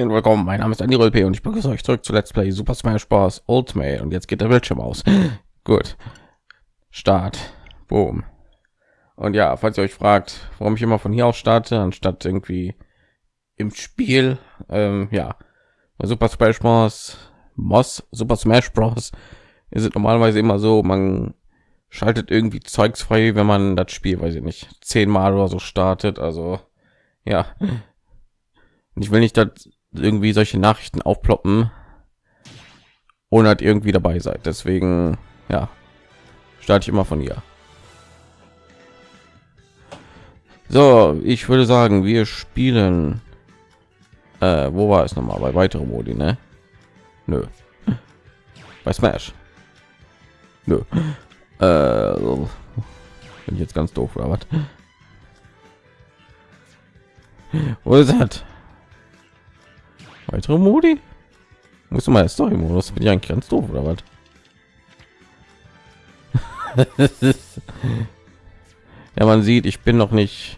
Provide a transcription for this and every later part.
Moin, willkommen. Mein Name ist Andy Rolpe und ich begrüße euch zurück zu Let's Play Super Smash Bros. Ultimate. Und jetzt geht der Bildschirm aus. Gut. Start. Boom. Und ja, falls ihr euch fragt, warum ich immer von hier aus starte, anstatt irgendwie im Spiel, ähm, ja, bei Super Smash Bros. Moss, Super Smash Bros. ist es normalerweise immer so, man schaltet irgendwie Zeugs frei, wenn man das Spiel, weiß ich nicht, zehnmal oder so startet. Also ja, und ich will nicht, dass irgendwie solche Nachrichten aufploppen, ohne dass irgendwie dabei seid. Deswegen, ja, starte ich immer von hier. So, ich würde sagen, wir spielen. Äh, wo war es noch mal bei weitere Modi, ne? Nö. Bei Smash. Nö. Äh, bin ich jetzt ganz doof oder was? Wo ist das? Weitere Modi? Muss mal Story Modus bin ich eigentlich ganz doof oder was? ja, man sieht, ich bin noch nicht,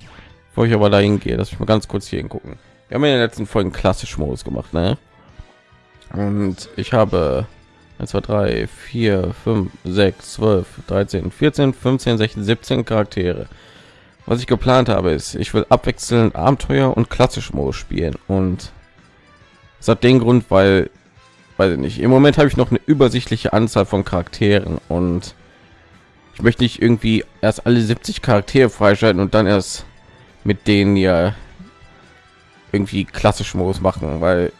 wo ich aber dahin gehe, dass ich mal ganz kurz hier hingucken. Wir haben in den letzten Folgen klassisch Modus gemacht, ne? Und ich habe 1, 2, 3, 4, 5, 6, 12, 13, 14, 15, 16, 17 Charaktere. Was ich geplant habe, ist, ich will abwechselnd Abenteuer und klassisch Modus spielen und es hat den Grund, weil, weiß ich nicht, im Moment habe ich noch eine übersichtliche Anzahl von Charakteren und ich möchte nicht irgendwie erst alle 70 Charaktere freischalten und dann erst mit denen ja irgendwie klassisch Modus machen, weil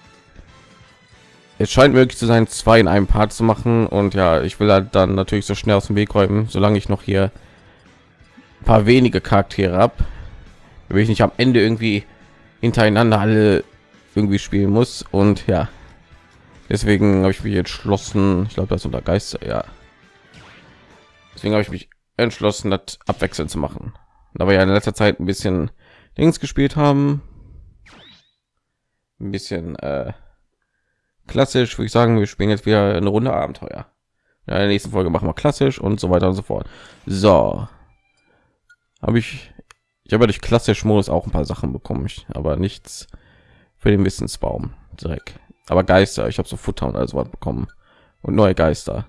es scheint möglich zu sein, zwei in einem Part zu machen und ja, ich will halt dann natürlich so schnell aus dem Weg räumen, solange ich noch hier ein paar wenige Charaktere ab, will ich nicht am Ende irgendwie hintereinander alle irgendwie spielen muss. Und ja deswegen habe ich mich entschlossen ich glaube das unter geister ja. Deswegen habe ich mich entschlossen das abwechselnd zu machen. Aber ja in letzter zeit ein bisschen links gespielt haben ein bisschen äh, klassisch würde ich sagen wir spielen jetzt wieder eine runde abenteuer. In der nächsten folge machen wir klassisch und so weiter und so fort. So. Habe ich ich habe durch klassisch modus auch ein paar sachen bekommen ich aber nichts für den Wissensbaum Dreck. Aber Geister, ich habe so Futter und also was bekommen und neue Geister.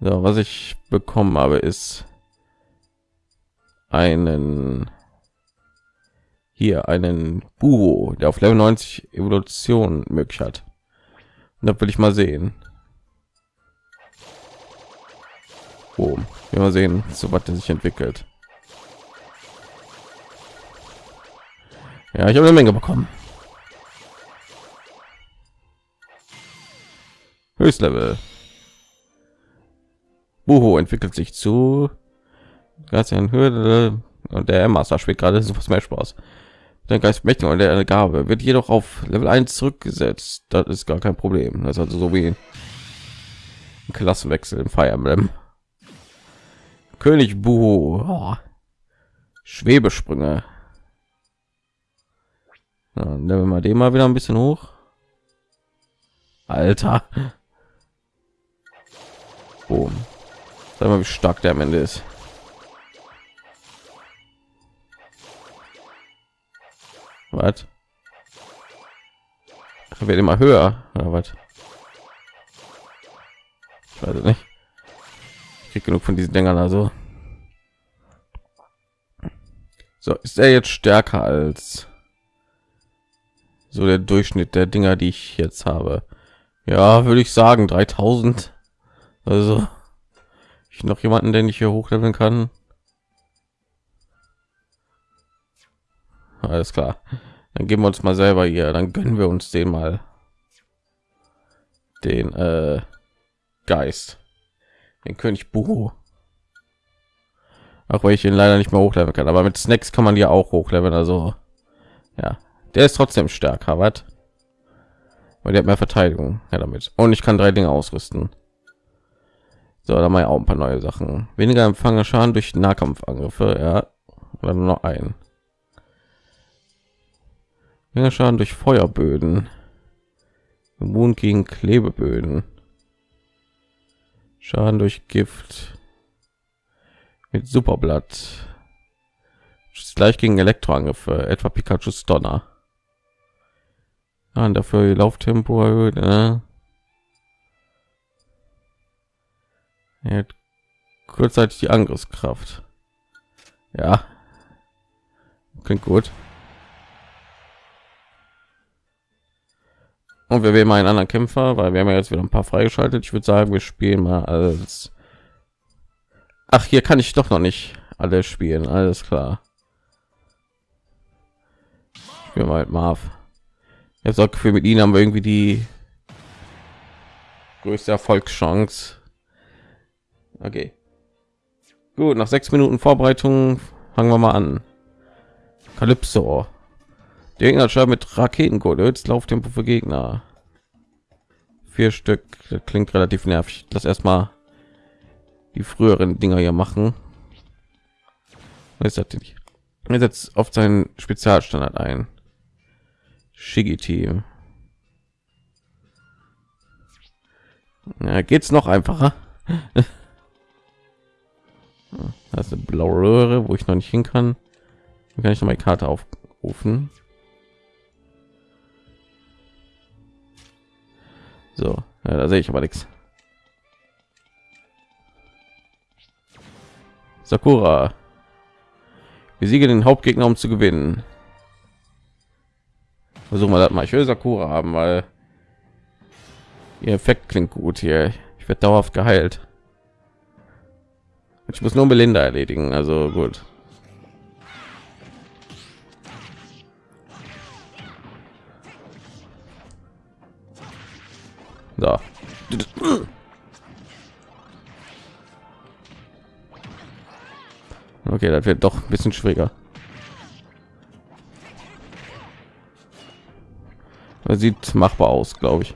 So, was ich bekommen habe, ist einen hier einen Buho, der auf Level 90 Evolution möglich hat. Und da will ich mal sehen. Oh, mal sehen, so was der sich entwickelt. Ja, ich habe eine Menge bekommen. Höchstlevel. Buho entwickelt sich zu Grazian Hürde und der Master spielt gerade Super Smash Bros. Der Geist mächtig und der Gabe wird jedoch auf Level 1 zurückgesetzt. Das ist gar kein Problem. Das ist also so wie ein Klassenwechsel im Fire Emblem. König Buho. Oh. Schwebesprünge. Ja, dann wir mal den mal wieder ein bisschen hoch. Alter. Boom. Sag mal, wie stark der am Ende ist. Was? Wird immer höher oder was? Ich weiß nicht. Ich krieg genug von diesen Dingern also. So, ist er jetzt stärker als so der Durchschnitt der Dinger, die ich jetzt habe. Ja, würde ich sagen 3000. Also ich noch jemanden, den ich hier hochleveln kann. Alles klar. Dann geben wir uns mal selber hier, dann gönnen wir uns den mal den äh, Geist, den König Buhu. Auch weil ich ihn leider nicht mehr hochleveln kann, aber mit Snacks kann man ja auch hochleveln, also ja, der ist trotzdem stärker, was? Weil der hat mehr Verteidigung ja, damit. Und ich kann drei Dinge ausrüsten. So, da mal auch ein paar neue Sachen. Weniger empfange Schaden durch Nahkampfangriffe, ja. Oder nur noch ein. Weniger Schaden durch Feuerböden. Immun gegen Klebeböden. Schaden durch Gift. Mit Superblatt. Gleich gegen Elektroangriffe, etwa Pikachu's Donner. Ja, und dafür Lauftempo erhöht. Äh. Ja, kurzzeitig die Angriffskraft. Ja, klingt gut. Und wir wählen mal einen anderen Kämpfer, weil wir haben ja jetzt wieder ein paar freigeschaltet. Ich würde sagen, wir spielen mal als. Ach, hier kann ich doch noch nicht alle spielen. Alles klar. Wir mal Marv. Ich habe das Gefühl, mit ihnen haben wir irgendwie die größte Erfolgschance. Okay. Gut, nach sechs Minuten Vorbereitung fangen wir mal an. Calypso. Der Gegner schreibt mit Raketencode. Jetzt Lauftempo für Gegner. Vier Stück. Das klingt relativ nervig. Das erstmal die früheren Dinger hier machen. Ist das denn? Er setzt auf seinen Spezialstandard ein. Shigi Team. Ja, geht's noch einfacher? Das ist eine blaue Röhre, wo ich noch nicht hin kann. Dann kann ich noch die Karte aufrufen. So, ja, da sehe ich aber nichts. Sakura. Wir siegen den Hauptgegner, um zu gewinnen. Versuchen wir das mal. Ich will Sakura haben, weil ihr Effekt klingt gut hier. Ich werde dauerhaft geheilt. Ich muss nur Belinda erledigen, also gut. So. Okay, das wird doch ein bisschen schwieriger. Das sieht machbar aus, glaube ich.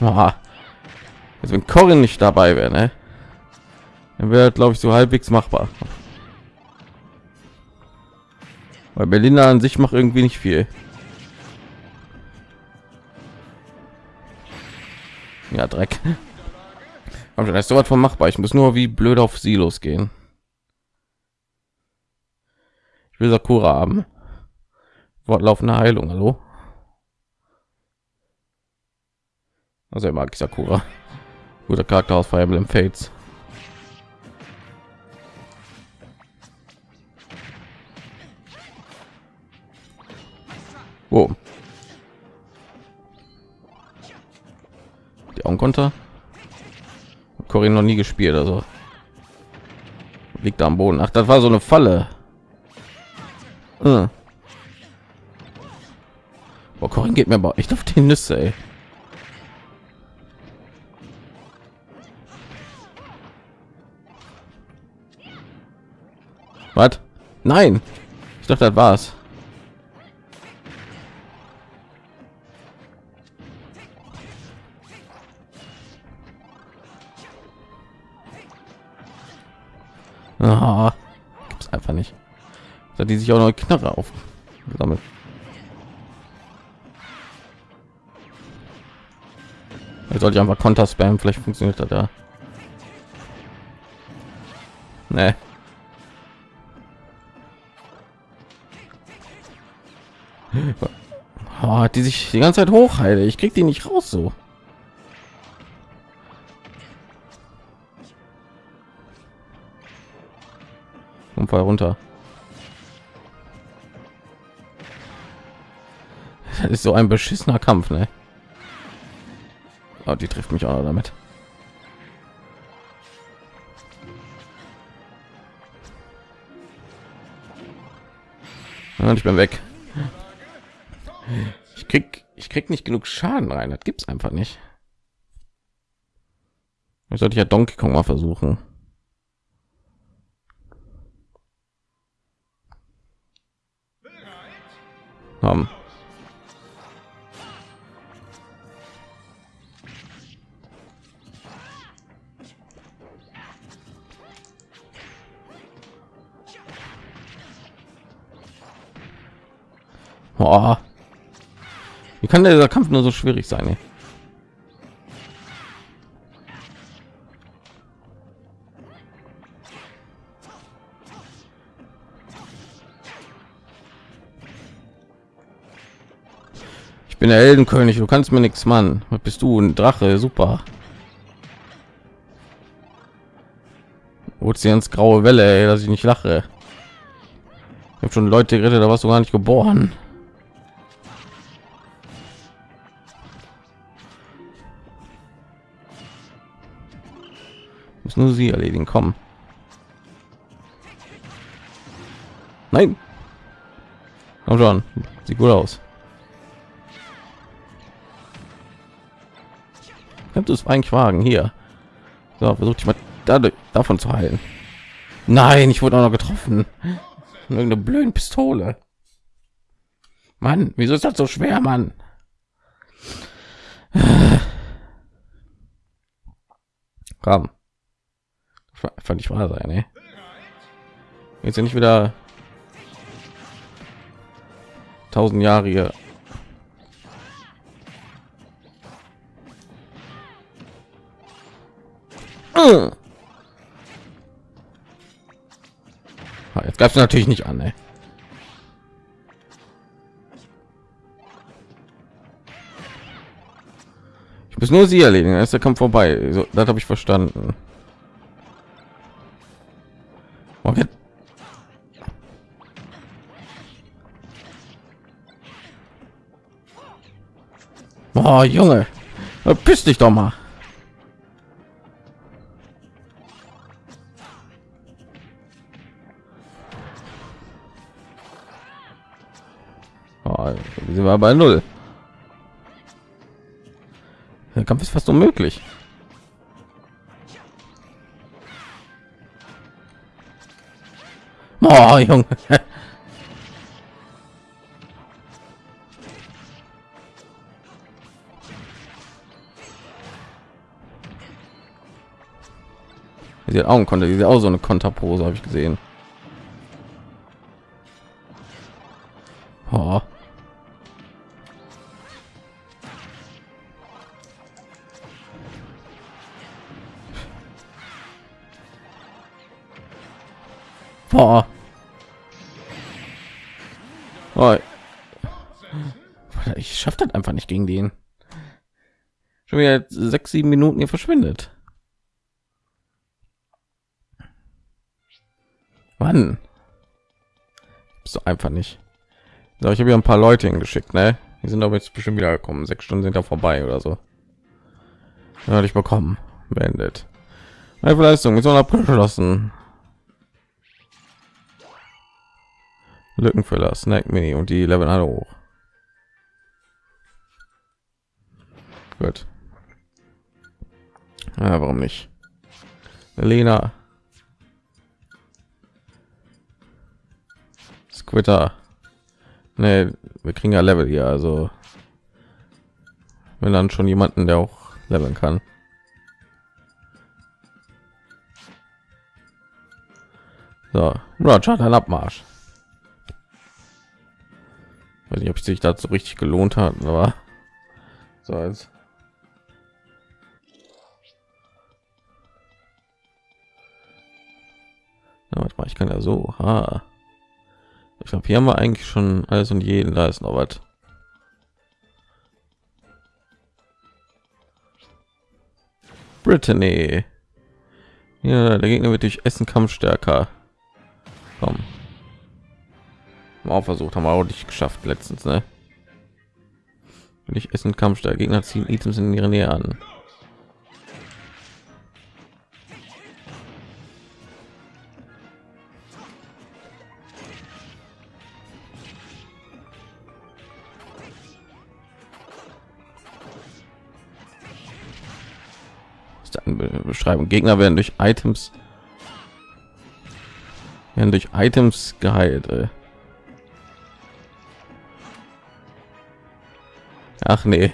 Aha. Also wenn Corin nicht dabei wäre, ne? dann wäre glaube ich so halbwegs machbar. Weil Berliner an sich macht irgendwie nicht viel. Ja, Dreck. Aber das ist so was von machbar. Ich muss nur wie blöd auf Silos gehen. Ich will Sakura haben. Wortlaufende Heilung, hallo? Also er mag Sakura. Guter Charakter aus Fire Emblem Fates. Oh. Die Augenkonter. Corinne noch nie gespielt, also liegt am Boden. Ach, das war so eine Falle. Hm. Boah, Corinne geht mir aber echt auf die Nüsse, ey. Was? Nein. Ich dachte, das war's. Oh, gibt's einfach nicht. Da die sich auch noch Knarre auf damit. Jetzt sollte ich einfach Konter spam, vielleicht funktioniert das da. Nee. Oh, die sich die ganze Zeit hochheile. Ich krieg die nicht raus so. Unfall runter. Das ist so ein beschissener Kampf, ne? Oh, die trifft mich auch damit. Und ich bin weg. Ich krieg, ich krieg nicht genug Schaden rein. Das gibt's einfach nicht. Ich sollte ja Donkey Kong mal versuchen. Haben. Oh. Wie kann dieser Kampf nur so schwierig sein? Ey? Bin der Heldenkönig, du kannst mir nichts, Mann. Was bist du? Ein Drache, super. Ozeans graue Welle, ey, dass ich nicht lache. Ich habe schon Leute gerettet, da warst du gar nicht geboren. Muss nur sie erledigen, kommen. Nein. Komm schon, sieht gut aus. Kannst du es eigentlich wagen? Hier. So, versucht ich mal dadurch, davon zu heilen. Nein, ich wurde auch noch getroffen. Irgendeine blöde Pistole. Mann, wieso ist das so schwer, Mann? Komm. Fand ich wahr sein, ey. Jetzt nicht wieder tausend Jahre hier. Ah, Jetzt gab es natürlich nicht an, ey. Ich muss nur sie erledigen, ist der Kampf vorbei. So, das habe ich verstanden. Okay. Oh, Junge, piss dich doch mal. Oh, sind bei null. Der Kampf ist fast unmöglich. Oh, Junge. Sie hat Augen konnte, diese auch so eine Konterpose habe ich gesehen. Sechs, sieben Minuten hier verschwindet. Wann? So einfach nicht. So, ich habe ja ein paar Leute hingeschickt, ne? Die sind aber jetzt bestimmt wieder gekommen. Sechs Stunden sind da vorbei oder so. Ja, ich bekommen. Beendet. Meine Leistung ist abgeschlossen. Lückenfüller, Snack Mini und die Level alle hoch. Gut. Ja, warum nicht? Lena. Squitter. Nee, wir kriegen ja Level hier, also wenn dann schon jemanden, der auch leveln kann. So, Roger, dann Abmarsch. Weiß nicht, ob sich so richtig gelohnt hat, aber so als ja, mal, ich kann ja so. Ha. Ich glaube, hier haben wir eigentlich schon alles und jeden. Da ist noch was. Brittany. Ja, der Gegner wird durch Essen Kampf stärker. Komm. Mal versucht, haben wir auch nicht geschafft letztens, ne? Ich Essen Kampf stärker Gegner ziehen Items in ihre Nähe an. Beschreibung. Gegner werden durch Items werden durch Items geheilt. Ey. Ach nee.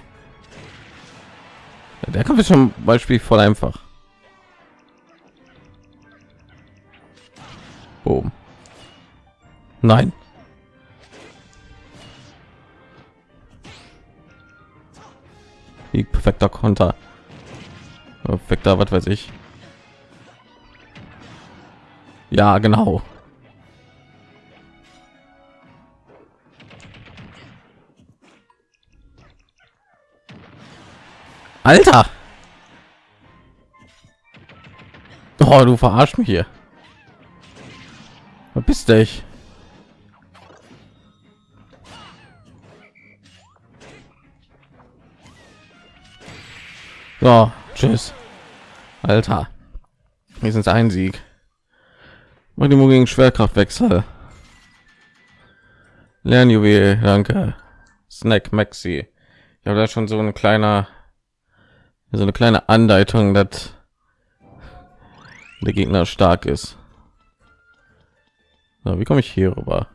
Der Kampf ist schon Beispiel voll einfach. Boom. Nein. Perfekter Konter. Perfekter, was weiß ich. Ja, genau. Alter! Oh, du verarsch mich hier. Was bist du ich? So, tschüss. Alter. Wir sind ein Sieg. Magnimo gegen Schwerkraftwechsel. Lernjuwel, danke. Snack Maxi. Ich habe da schon so ein kleiner, so eine kleine Andeutung, dass der Gegner stark ist. So, wie komme ich hier rüber?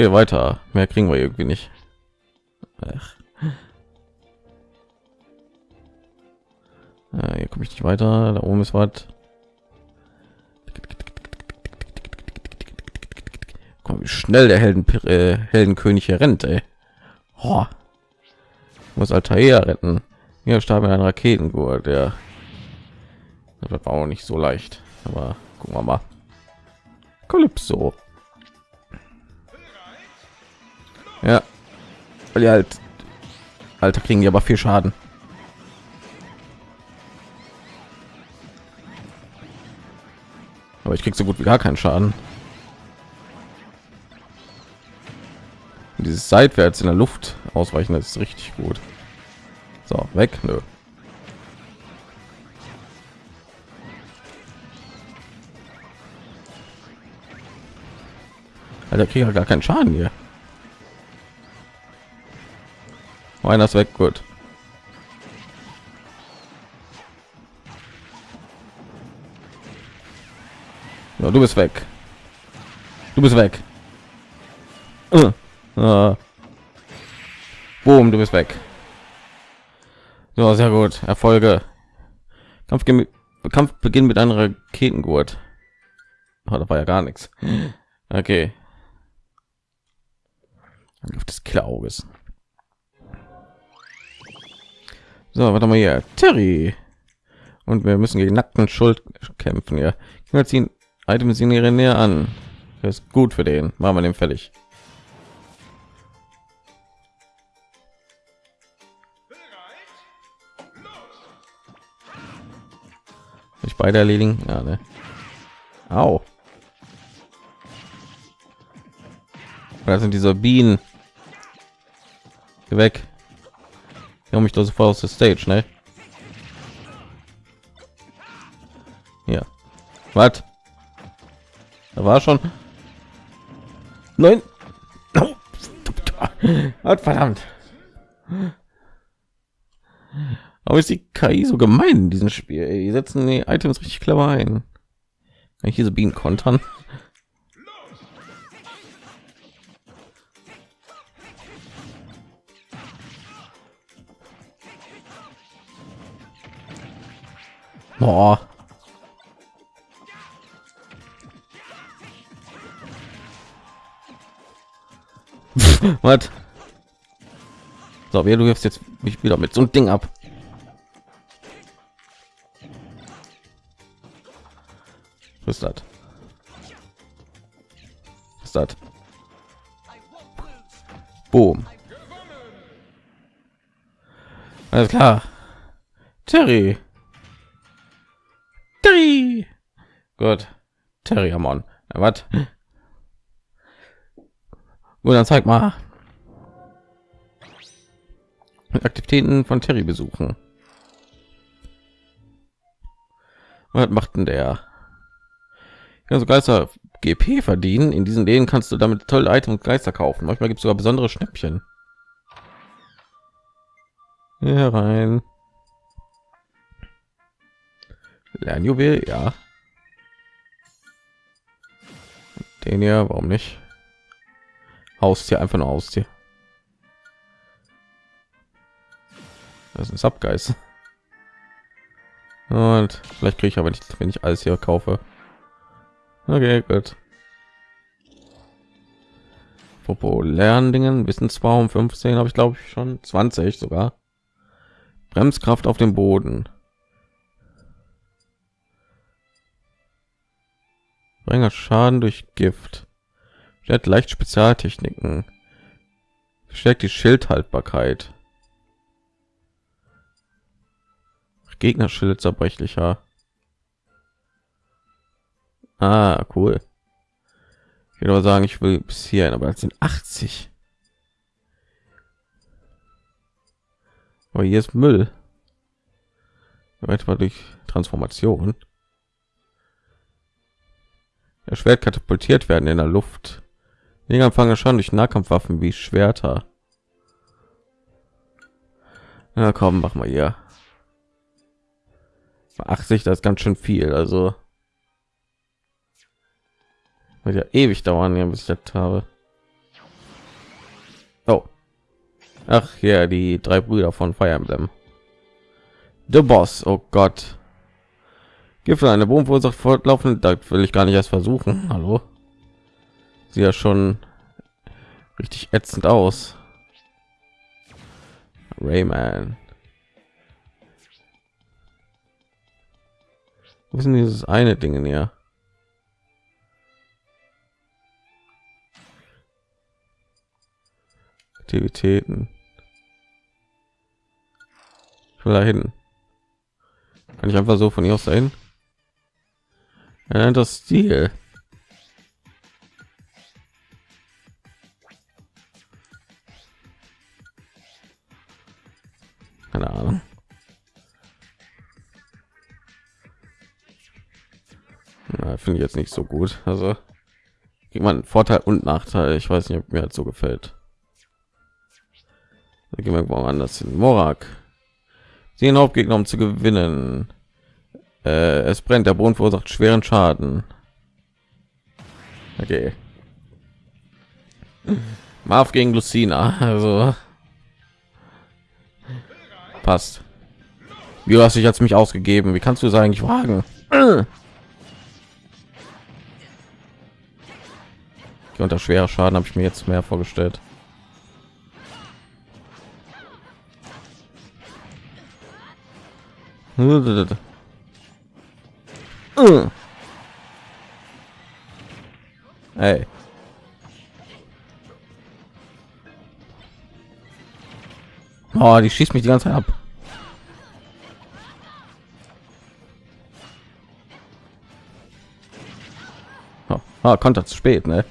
Okay, weiter. Mehr kriegen wir irgendwie nicht. Ach. Ja, hier komme ich nicht weiter. Da oben ist was. Komm, wie schnell der Helden äh, Heldenkönig hier rennt, ey. Oh. Muss Altair retten. Hier starb mit einem Raketengurt, der das war auch nicht so leicht. Aber gucken wir mal. Calypso. Ja, weil die halt Alter kriegen die aber viel Schaden. Aber ich krieg so gut wie gar keinen Schaden. Und dieses seitwärts in der Luft ausweichen, das ist richtig gut. So, weg, nö. Alter, kriege ja gar keinen Schaden hier. Einer ist weg, gut. Ja, du bist weg. Du bist weg. Uh. Uh. Boom, du bist weg. So, sehr gut. Erfolge. Kampf, Kampf beginnt mit einer Raketengurt. Oh, da war ja gar nichts. Okay. Auf des Klauges. So, warte mal hier. Terry. Und wir müssen gegen nackten Schuld kämpfen. Ja, wir ziehen Items in ihre Nähe an. Das ist gut für den. Machen wir den fertig. Ich beide erledigen. Ja, ne? Au. Da sind diese Bienen. Geh weg. Ja, mich da sofort aus der Stage, ne? Ja. Was? Da war schon. Nein. Verdammt. Aber ist die KI so gemein in diesem Spiel? Die setzen die Items richtig clever ein. Kann ich diese Bienen kontern? Boah. Was? So, wer du wirfst jetzt mich wieder mit so ein Ding ab. Was ist das? Was ist das? Boom. Alles klar. Terry. Terry. Gut. Terry Amon. Was? Gut, dann zeig mal. Aktivitäten von Terry besuchen. Was macht denn der? Ja, so Geister GP verdienen. In diesen Läden kannst du damit tolle Items und Geister kaufen. Manchmal gibt es sogar besondere Schnäppchen. Hier rein. Lernjuwel, ja. Den hier, warum nicht? Haustier, einfach nur Haustier. Das ist ein Subgeist. Und vielleicht kriege ich aber nicht, wenn ich alles hier kaufe. Okay, gut. Populären Dingen, Wissen 15 habe ich glaube ich schon 20 sogar. Bremskraft auf dem Boden. Bringer Schaden durch Gift. Stellt leicht Spezialtechniken. Stärkt die Schildhaltbarkeit. Gegnerschild zerbrechlicher. Ah, cool. Ich würde aber sagen, ich will bis hierhin, aber das sind 80. Aber hier ist Müll. Etwa durch Transformation. Schwert katapultiert werden in der Luft. Dinger empfangen schon durch Nahkampfwaffen wie Schwerter. Na komm, mach mal hier. 80, das ist ganz schön viel. Also wird ja ewig dauern, bis ich das habe. Oh. Ach ja, die drei Brüder von Fire Emblem. The Boss, oh Gott. Gifte eine Boom verursacht fortlaufend, da will ich gar nicht erst versuchen. Hallo. Sieht ja schon richtig ätzend aus. Rayman. Wo ist denn dieses eine Ding hier? Aktivitäten. Ich will da hin. Kann ich einfach so von hier aus dahin? Nennt das Stil. Keine Ahnung. Finde ich jetzt nicht so gut. Also gibt man Vorteil und Nachteil. Ich weiß nicht, ob mir halt so gefällt. Da gehen wir woanders hin. Morak. Den Hauptgegner, um zu gewinnen. Äh, es brennt, der Boden verursacht schweren Schaden. Okay. Marv gegen Lucina, also passt. Wie hast dich jetzt mich ausgegeben? Wie kannst du es eigentlich wagen? unter schwerer Schaden habe ich mir jetzt mehr vorgestellt. Hey. Oh, die schießt mich die ganze Zeit ab. Oh, ah, Konter zu spät, ne?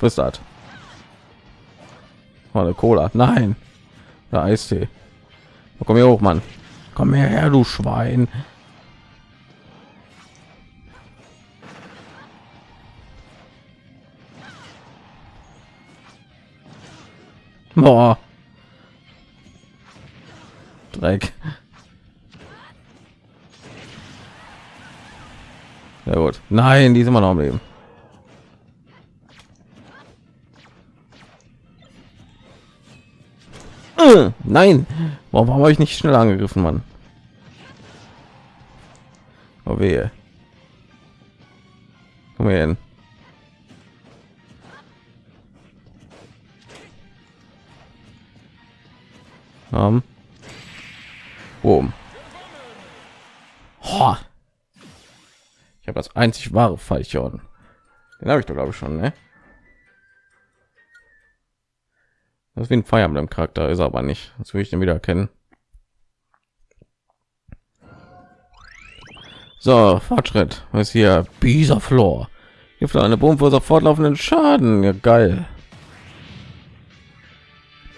Was Oh, eine Cola. Nein. Der Eistee. Komm hier hoch, Mann. Komm her, du Schwein. Boah. Dreck. Ja gut. Nein, die sind immer noch am Leben. Nein, warum habe ich nicht schnell angegriffen, Mann? Oh wehe. Komm her hin. Um. Boom. Oh. Ich habe das einzig wahre Fallchorn. Den habe ich doch glaube ich schon, ne? Das ist wie ein Fire Emblem Charakter, ist aber nicht. Das will ich den wieder erkennen. So, Fortschritt. Was ist hier? Bisa Floor. Gibt eine für fortlaufenden Schaden. Ja, geil.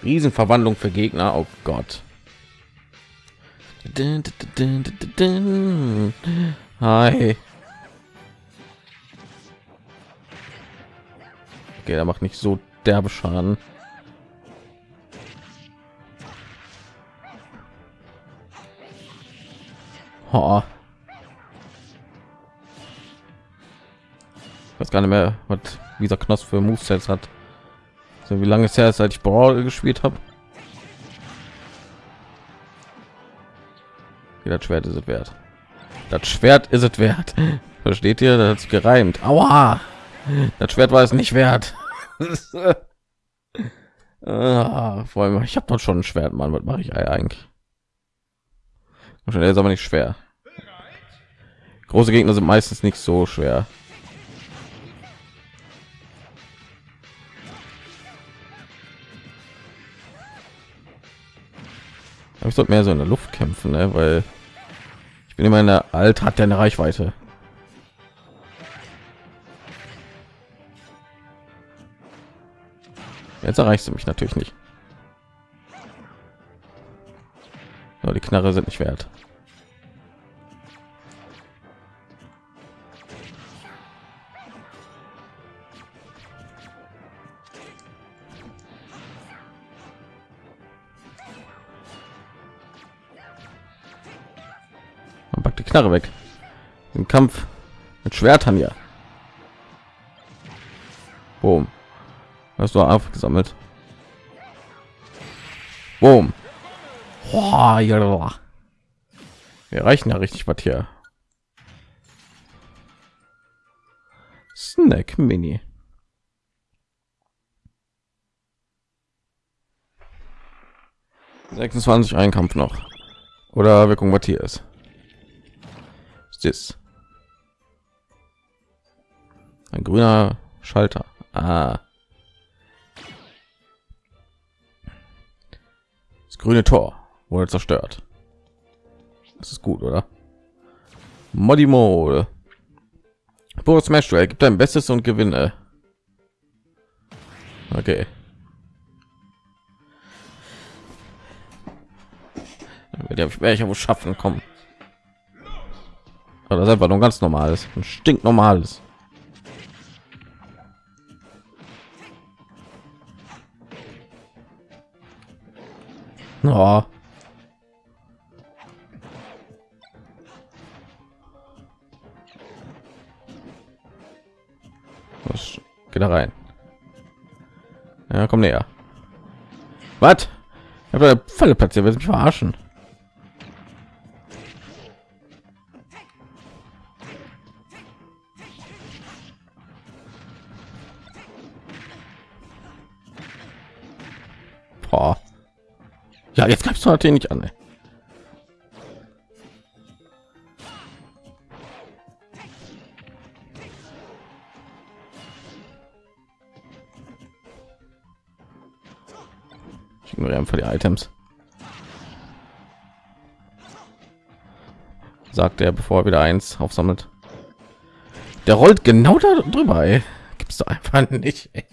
Riesenverwandlung für Gegner. Oh Gott. Hi. Okay, er macht nicht so derbe Schaden. Oh. Ich weiß gar nicht mehr, was dieser Knoss für Movesets hat. So, wie lange ist her, seit ich Brawl gespielt habe? Das Schwert ist es wert. Das Schwert ist es wert. Versteht ihr? Das hat gereimt. Aua! Das Schwert war es nicht wert. ah, vor allem, ich habe doch schon ein Schwert, Mann. Was mache ich eigentlich? Der ist aber nicht schwer. Große Gegner sind meistens nicht so schwer. Aber ich sollte mehr so in der Luft kämpfen, ne? weil ich bin immer in der Alt hat eine Reichweite. Jetzt erreichst du mich natürlich nicht. Aber die Knarre sind nicht wert. Man packt die Knarre weg. Im Kampf mit Schwertern ja. Boom. Hast du aufgesammelt? Boom. Wir reichen ja richtig was hier. Snack Mini. Sechsundzwanzig ein Kampf noch. Oder wir gucken, was hier ist. ist? Ein grüner Schalter. Ah. Das grüne Tor wurde zerstört. Das ist gut, oder? Modi Mode. Boris Smash Duell gibt dein Bestes und gewinne. Okay. Werde ich werde ich wohl schaffen, kommen. Aber das ist einfach nur ganz normales, ein stinknormales. Oh. Was geht da rein? Ja, komm näher. Was? Ich habe Falle platziert, will mich verarschen. Boah. Ja, jetzt greifst du natürlich nicht an. Ey. Einfach die Items. Sagt er, bevor er wieder eins aufsammelt. Der rollt genau da drüber. Ey. Gibt's doch einfach nicht. Ey.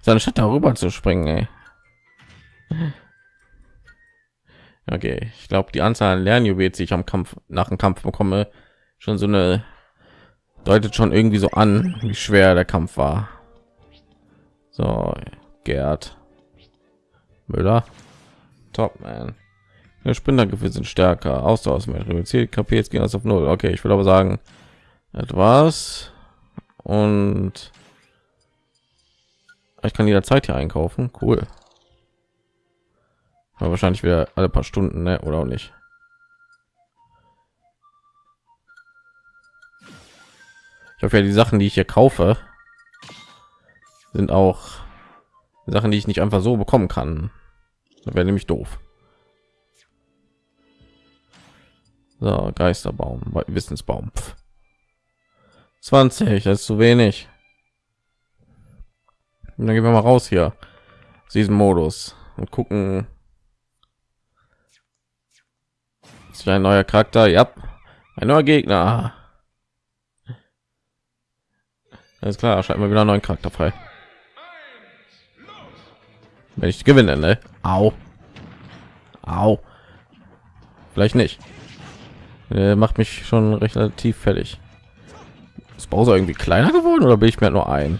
Seine Stadt darüber zu springen. Ey. Okay, ich glaube, die Anzahl an Lernjuwelen, die ich am Kampf nach dem Kampf bekomme, schon so eine deutet schon irgendwie so an, wie schwer der Kampf war. So, Gerd Müller, Top man. Der Sprintergefühl sind stärker, Ausdauer ist mehr reduziert, KP jetzt gehen auf null. Okay, ich will aber sagen, etwas und ich kann jederzeit hier einkaufen. Cool. Aber wahrscheinlich wieder alle paar Stunden, ne? oder auch nicht. Ich hoffe ja, die Sachen, die ich hier kaufe, sind auch Sachen, die ich nicht einfach so bekommen kann. Wäre nämlich doof. So, Geisterbaum, Wissensbaum. Pff. 20, das ist zu wenig. Und dann gehen wir mal raus hier aus diesem Modus und gucken. Ist ein neuer Charakter? Ja, ein neuer Gegner. Alles klar, schalten wir wieder einen neuen Charakter frei. Wenn ich gewinne, ne? Au. Au. Vielleicht nicht. Er macht mich schon relativ fertig. Ist Bowser irgendwie kleiner geworden oder bin ich mir nur ein?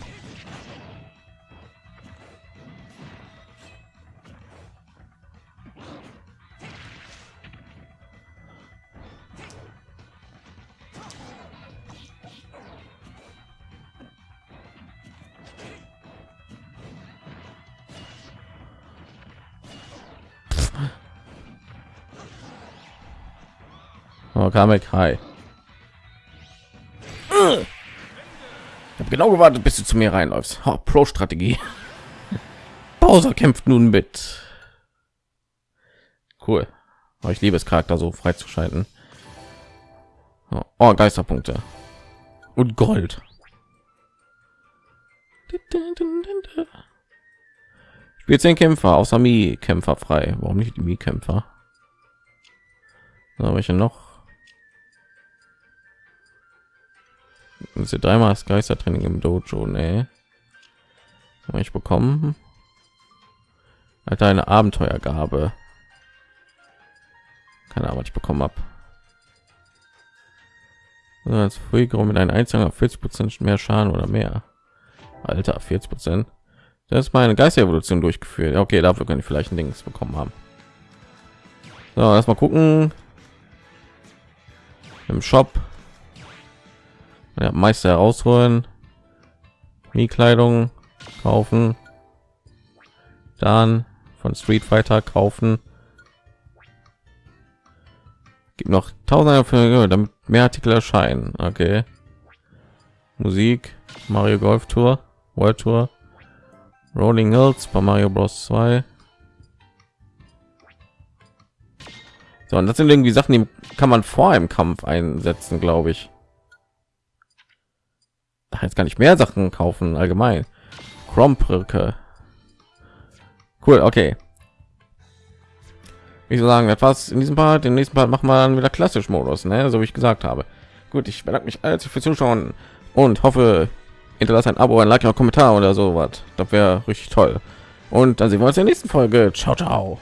Kamek, hi. Ich habe genau gewartet, bis du zu mir reinläufst. Oh, Pro-Strategie. Bowser kämpft nun mit. Cool. Aber ich liebe es Charakter so freizuschalten. Oh, Geisterpunkte und Gold. Spielt zehn Kämpfer außer Mi Kämpfer frei. Warum nicht die Mi Kämpfer? welche noch? Sie dreimal das Geistertraining im Dojo, ne? Ich bekommen hat eine Abenteuergabe. Keine Ahnung, was ich bekommen habe. Als Fuigro mit einem einzelnen 40 Prozent mehr Schaden oder mehr. Alter, 40 Prozent. Das ist meine Geisterevolution durchgeführt. Okay, dafür kann ich vielleicht ein Dings bekommen haben. So, erstmal gucken. Im Shop. Ja, Meister herausholen. Die Kleidung kaufen. Dann von Street Fighter kaufen. Gibt noch tausende für damit mehr Artikel erscheinen. Okay. Musik, Mario Golf Tour, World Tour, Rolling Hills bei Mario Bros 2. So, und das sind irgendwie Sachen, die kann man vor einem Kampf einsetzen, glaube ich. Jetzt kann ich mehr Sachen kaufen allgemein. Krombrücke. Cool, okay. Ich so sagen, etwas in diesem Part, im nächsten Part machen wir dann wieder klassisch Modus, ne? so wie ich gesagt habe. Gut, ich bedanke mich herzlich für Zuschauen und hoffe, hinterlasst ein Abo, ein Like, ein Kommentar oder so was. Das wäre richtig toll. Und dann sehen wir uns in der nächsten Folge. Ciao, ciao.